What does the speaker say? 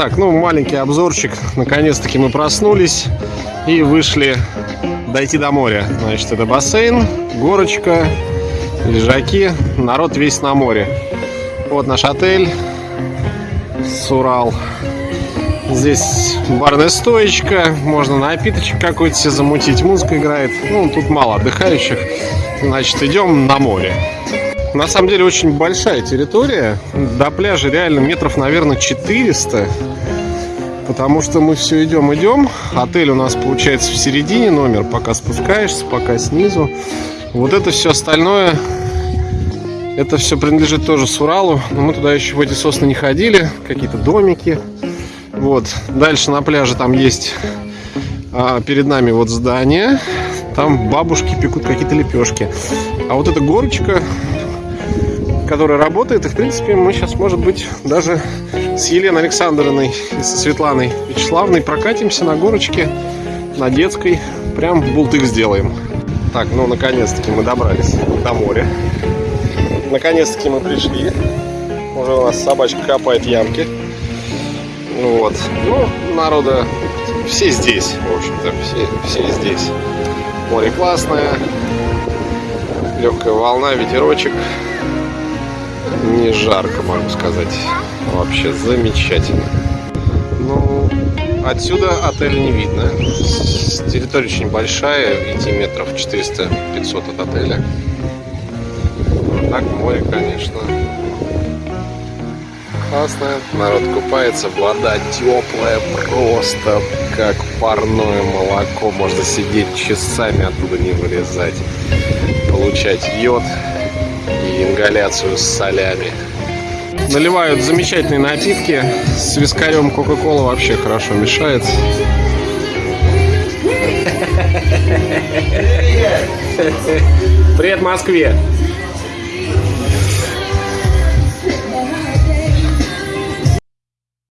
Так, ну маленький обзорчик. Наконец-таки мы проснулись и вышли дойти до моря. Значит, это бассейн, горочка, лежаки, народ весь на море. Вот наш отель Сурал. Здесь барная стоечка, можно напиточек какой-то себе замутить, музыка играет. Ну, тут мало отдыхающих. Значит, идем на море. На самом деле очень большая территория. До пляжа реально метров, наверное, 400. Потому что мы все идем, идем. Отель у нас получается в середине номер, пока спускаешься, пока снизу. Вот это все остальное, это все принадлежит тоже Суралу. Но мы туда еще в эти сосны не ходили. Какие-то домики. Вот. Дальше на пляже там есть а, перед нами вот здание. Там бабушки пекут какие-то лепешки. А вот эта горочка, которая работает, и в принципе мы сейчас, может быть, даже с Еленой Александровной и со Светланой Вячеславной прокатимся на горочке, на детской. Прям бултык сделаем. Так, ну наконец-таки мы добрались до моря. Наконец-таки мы пришли. Уже у нас собачка копает ямки. Вот. Ну, народа все здесь, в общем-то, все, все здесь. Море классное, легкая волна, ветерочек. Не жарко, могу сказать. Вообще замечательно. Ну, отсюда отель не видно. Территория очень большая, идти метров 400-500 от отеля. Так море, конечно, классная. Народ купается, вода теплая, просто как парное молоко. Можно сидеть часами оттуда не вылезать. Получать йод ингаляцию с солями. Наливают замечательные напитки. С вискарем Кока-Кола вообще хорошо мешает. Привет Москве!